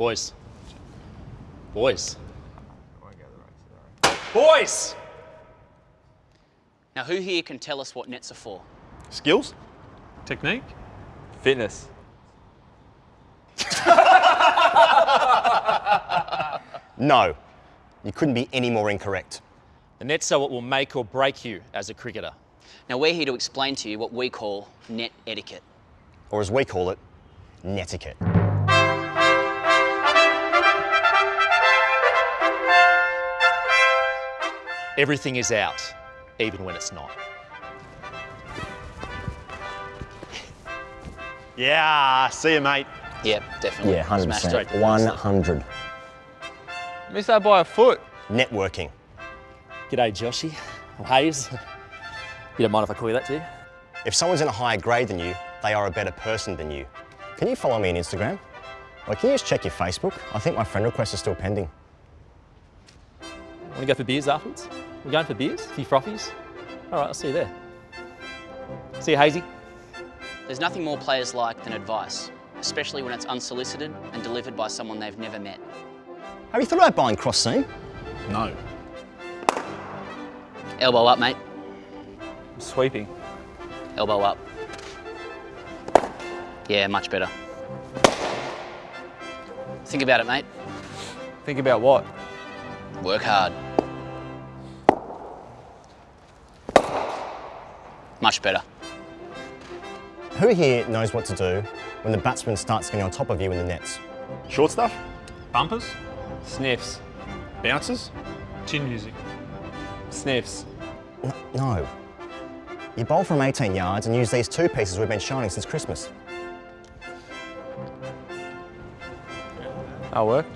Boys. Boys. Boys! Now, who here can tell us what nets are for? Skills? Technique? Fitness. No, you couldn't be any more incorrect. The nets are what will make or break you as a cricketer. Now, we're here to explain to you what we call net etiquette. Or as we call it, netiquette. Everything is out, even when it's not. Yeah, see you, mate. Yep, definitely. Yeah, 100%. Smashed it. 100. Missed that by a foot. Networking. G'day, Joshy. Or Hayes. You don't mind if I call you that too? If someone's in a higher grade than you, they are a better person than you. Can you follow me on Instagram? Or can you just check your Facebook? I think my friend request is still pending. Want to go for beers afterwards? We're going for beers? A few frothies? All right, I'll see you there. See you, Hazy. There's nothing more players like than advice, especially when it's unsolicited and delivered by someone they've never met. Have you thought about buying cross seam? No. Elbow up, mate. I'm sweeping. Elbow up. Yeah, much better. Think about it, mate. Think about what? Work hard. much better. Who here knows what to do when the batsman starts getting on top of you in the nets? Short stuff? Bumpers? Sniffs. Bounces? Chin music. Sniffs. No. You bowl from 18 yards and use these two pieces we've been shining since Christmas. That'll work.